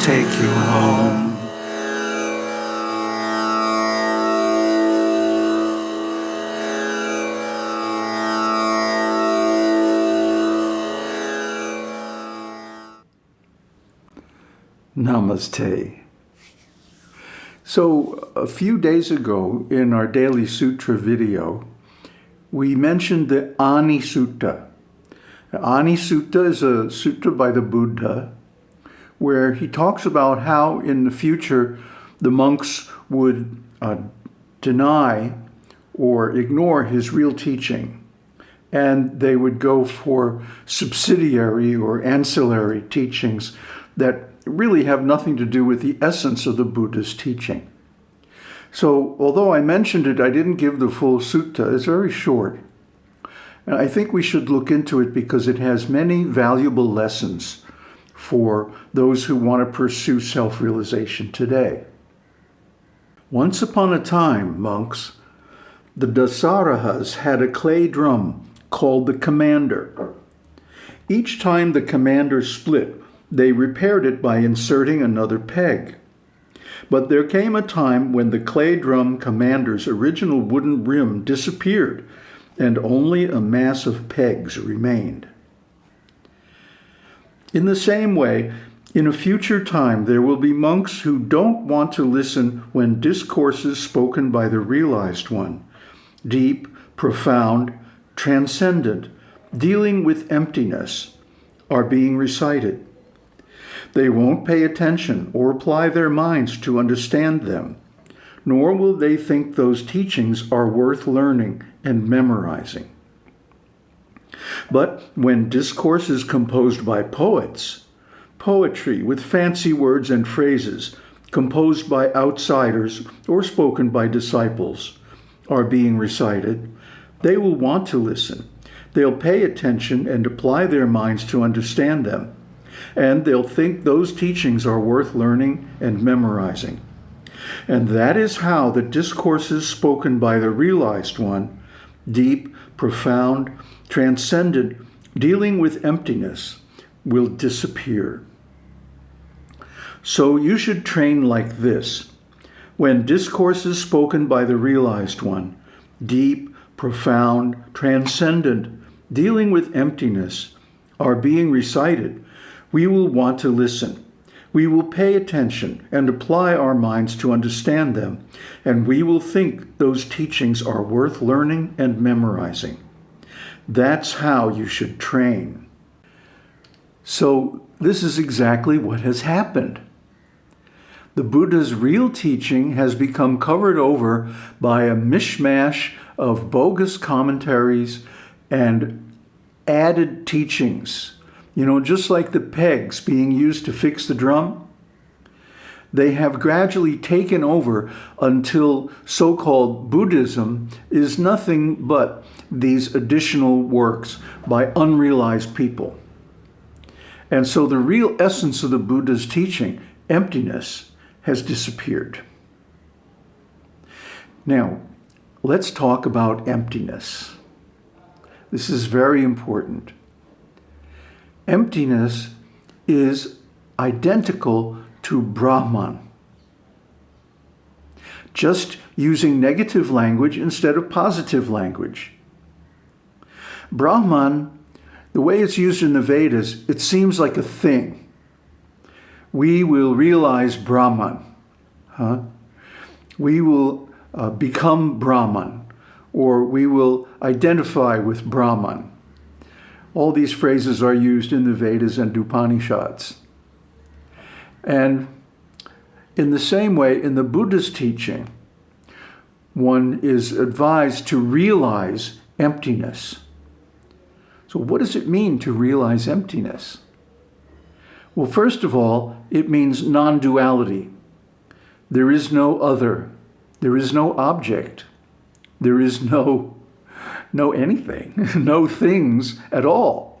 take you home. Namaste. So a few days ago in our Daily Sutra video, we mentioned the Ani Sutta. Ani Sutta is a sutta by the Buddha where he talks about how in the future the monks would uh, deny or ignore his real teaching and they would go for subsidiary or ancillary teachings that really have nothing to do with the essence of the Buddha's teaching. So although I mentioned it, I didn't give the full sutta. It's very short. And I think we should look into it because it has many valuable lessons for those who want to pursue self-realization today. Once upon a time, monks, the Dasarahas had a clay drum called the commander. Each time the commander split, they repaired it by inserting another peg. But there came a time when the clay drum commander's original wooden rim disappeared and only a mass of pegs remained. In the same way, in a future time, there will be monks who don't want to listen when discourses spoken by the realized one, deep, profound, transcendent, dealing with emptiness, are being recited. They won't pay attention or apply their minds to understand them, nor will they think those teachings are worth learning and memorizing. But when discourse is composed by poets, poetry with fancy words and phrases, composed by outsiders or spoken by disciples, are being recited, they will want to listen. They'll pay attention and apply their minds to understand them and they'll think those teachings are worth learning and memorizing. And that is how the discourses spoken by the realized one, deep, profound, transcendent, dealing with emptiness, will disappear. So you should train like this. When discourses spoken by the realized one, deep, profound, transcendent, dealing with emptiness, are being recited, we will want to listen. We will pay attention and apply our minds to understand them, and we will think those teachings are worth learning and memorizing. That's how you should train. So this is exactly what has happened. The Buddha's real teaching has become covered over by a mishmash of bogus commentaries and added teachings you know, just like the pegs being used to fix the drum, they have gradually taken over until so-called Buddhism is nothing but these additional works by unrealized people. And so the real essence of the Buddha's teaching, emptiness, has disappeared. Now, let's talk about emptiness. This is very important. Emptiness is identical to Brahman. Just using negative language instead of positive language. Brahman, the way it's used in the Vedas, it seems like a thing. We will realize Brahman. Huh? We will uh, become Brahman, or we will identify with Brahman. All these phrases are used in the Vedas and Upanishads. And in the same way, in the Buddha's teaching, one is advised to realize emptiness. So what does it mean to realize emptiness? Well, first of all, it means non-duality. There is no other. There is no object. There is no know anything, no things at all.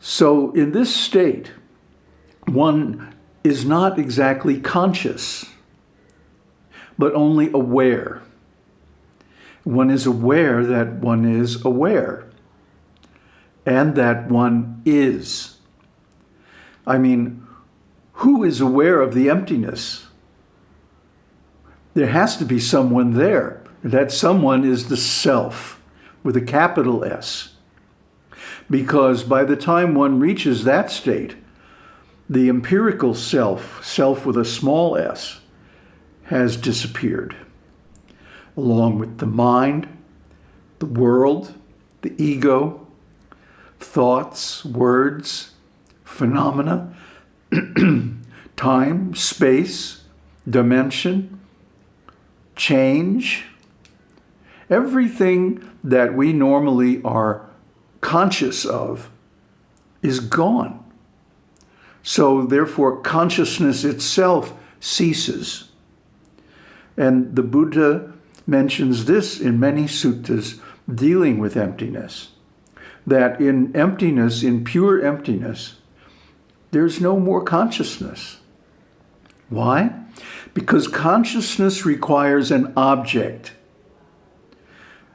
So in this state, one is not exactly conscious, but only aware. One is aware that one is aware and that one is. I mean, who is aware of the emptiness? There has to be someone there. That someone is the self with a capital S. Because by the time one reaches that state, the empirical self, self with a small s, has disappeared, along with the mind, the world, the ego, thoughts, words, phenomena, time, space, dimension, change, everything that we normally are conscious of is gone. So therefore, consciousness itself ceases. And the Buddha mentions this in many suttas dealing with emptiness, that in emptiness, in pure emptiness, there's no more consciousness. Why? Because consciousness requires an object,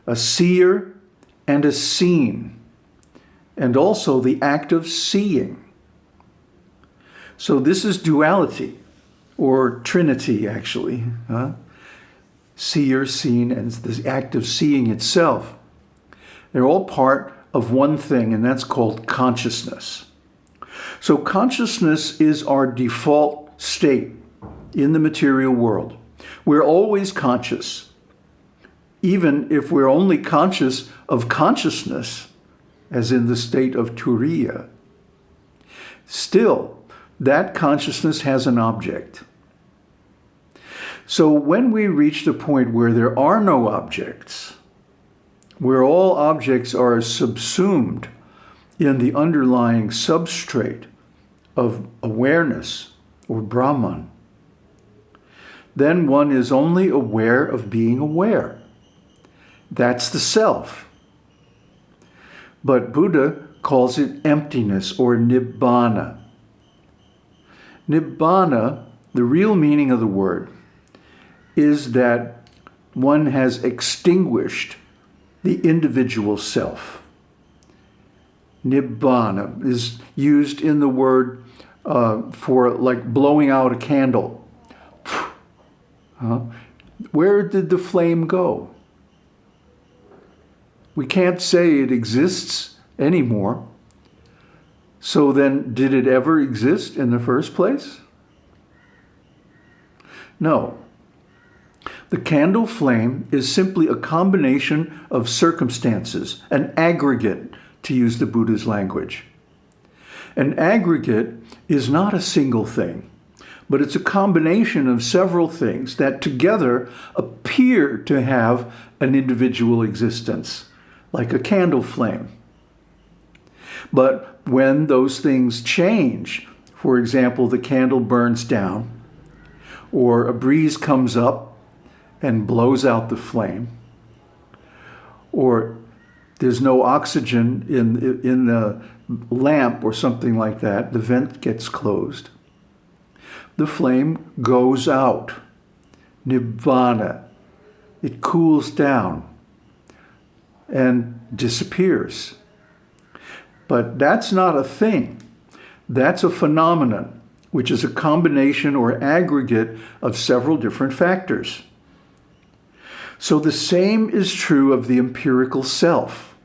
a seer and a seen, and also the act of seeing. So this is duality, or trinity, actually. Huh? Seer, seen, and the act of seeing itself. They're all part of one thing, and that's called consciousness. So consciousness is our default state in the material world. We're always conscious. Even if we're only conscious of consciousness, as in the state of turiya, still that consciousness has an object. So when we reach the point where there are no objects, where all objects are subsumed in the underlying substrate of awareness or Brahman, then one is only aware of being aware. That's the self. But Buddha calls it emptiness or nibbana. Nibbana, the real meaning of the word, is that one has extinguished the individual self. Nibbana is used in the word uh, for like blowing out a candle. Where did the flame go? We can't say it exists anymore so then, did it ever exist in the first place? No. The candle flame is simply a combination of circumstances, an aggregate, to use the Buddha's language. An aggregate is not a single thing, but it's a combination of several things that together appear to have an individual existence, like a candle flame. But when those things change, for example, the candle burns down, or a breeze comes up and blows out the flame, or there's no oxygen in, in the lamp or something like that, the vent gets closed. The flame goes out, nibbana. It cools down and disappears. But that's not a thing. That's a phenomenon, which is a combination or aggregate of several different factors. So the same is true of the empirical self,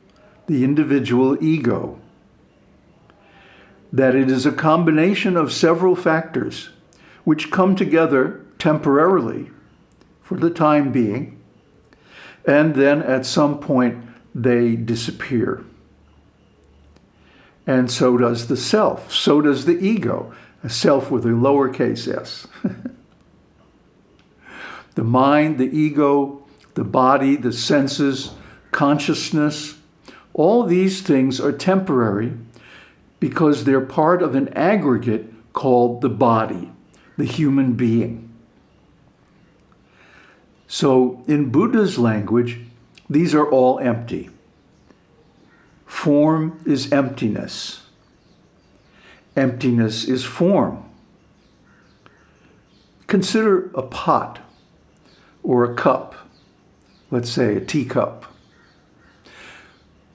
the individual ego, that it is a combination of several factors which come together temporarily for the time being, and then at some point they disappear. And so does the self. So does the ego, a self with a lowercase s. the mind, the ego, the body, the senses, consciousness, all these things are temporary because they're part of an aggregate called the body, the human being. So in Buddha's language, these are all empty. Form is emptiness. Emptiness is form. Consider a pot or a cup, let's say a teacup.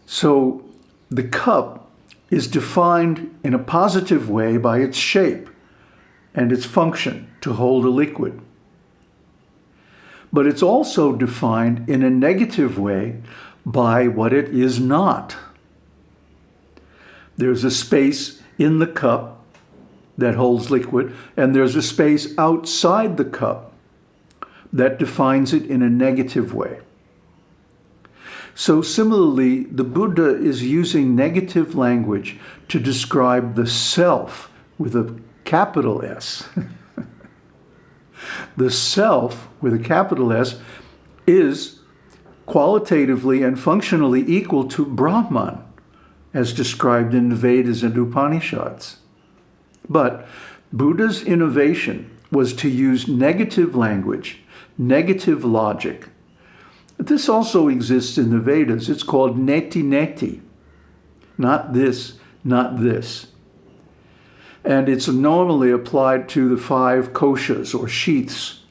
So the cup is defined in a positive way by its shape and its function to hold a liquid. But it's also defined in a negative way by what it is not. There's a space in the cup that holds liquid, and there's a space outside the cup that defines it in a negative way. So similarly, the Buddha is using negative language to describe the self with a capital S. the self with a capital S is qualitatively and functionally equal to Brahman, as described in the Vedas and Upanishads. But Buddha's innovation was to use negative language, negative logic. This also exists in the Vedas. It's called neti neti. Not this, not this. And it's normally applied to the five koshas or sheaths,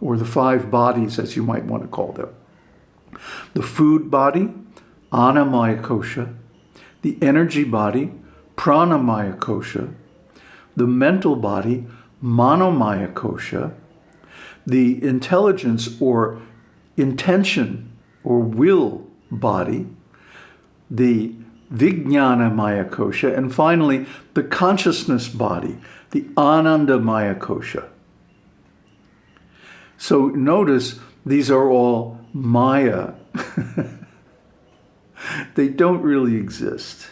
or the five bodies, as you might want to call them. The food body, annamaya kosha, the energy body, pranamaya kosha, the mental body, manomaya kosha, the intelligence or intention or will body, the vijnana maya kosha, and finally the consciousness body, the ananda maya kosha. So notice these are all maya. they don't really exist.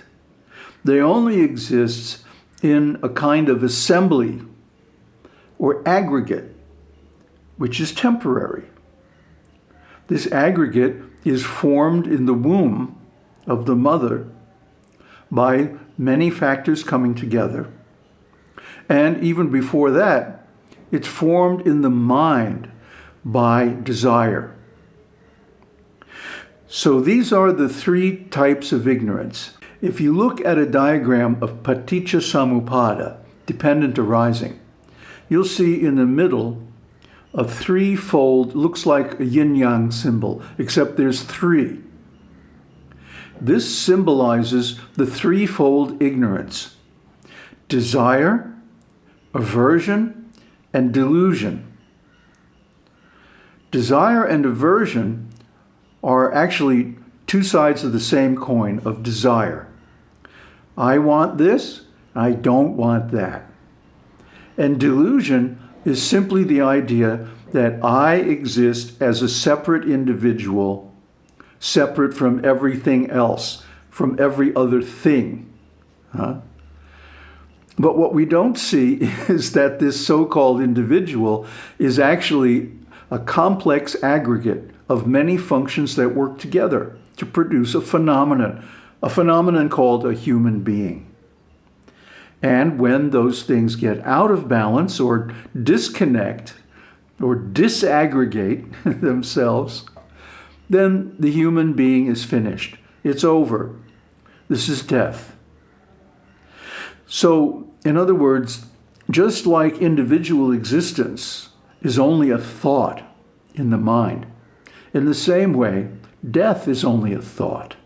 They only exist in a kind of assembly or aggregate, which is temporary. This aggregate is formed in the womb of the mother by many factors coming together. And even before that, it's formed in the mind by desire. So these are the three types of ignorance. If you look at a diagram of paticca samuppada, dependent arising, you'll see in the middle a threefold, looks like a yin-yang symbol, except there's three. This symbolizes the threefold ignorance. Desire, aversion, and delusion. Desire and aversion are actually two sides of the same coin of desire. I want this, I don't want that. And delusion is simply the idea that I exist as a separate individual, separate from everything else, from every other thing. Huh? But what we don't see is that this so-called individual is actually a complex aggregate of many functions that work together to produce a phenomenon, a phenomenon called a human being. And when those things get out of balance or disconnect or disaggregate themselves, then the human being is finished. It's over. This is death. So, in other words, just like individual existence is only a thought in the mind, in the same way, death is only a thought.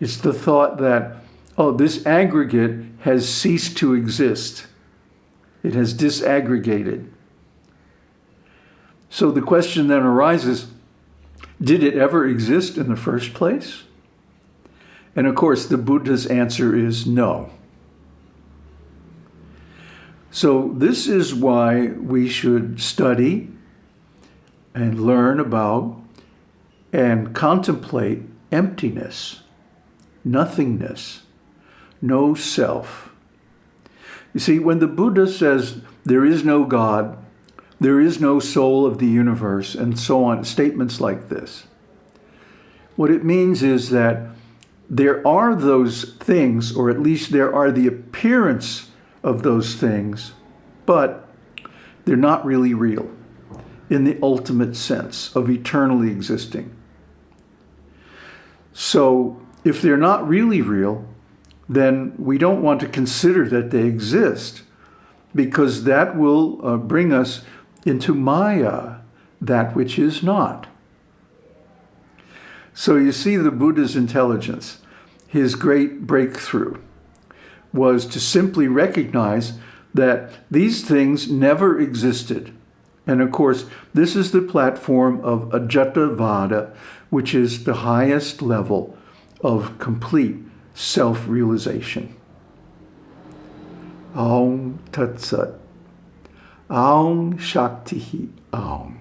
It's the thought that oh, this aggregate has ceased to exist. It has disaggregated. So the question then arises, did it ever exist in the first place? And of course, the Buddha's answer is no. So this is why we should study and learn about and contemplate emptiness, nothingness, no self. You see, when the Buddha says there is no God, there is no soul of the universe, and so on, statements like this, what it means is that there are those things, or at least there are the appearance of those things, but they're not really real in the ultimate sense of eternally existing. So if they're not really real, then we don't want to consider that they exist because that will uh, bring us into Maya, that which is not. So you see the Buddha's intelligence, his great breakthrough was to simply recognize that these things never existed. And of course, this is the platform of Ajatavada, which is the highest level of complete self-realization. Aum Tat Sat. Aum Shakti Aum.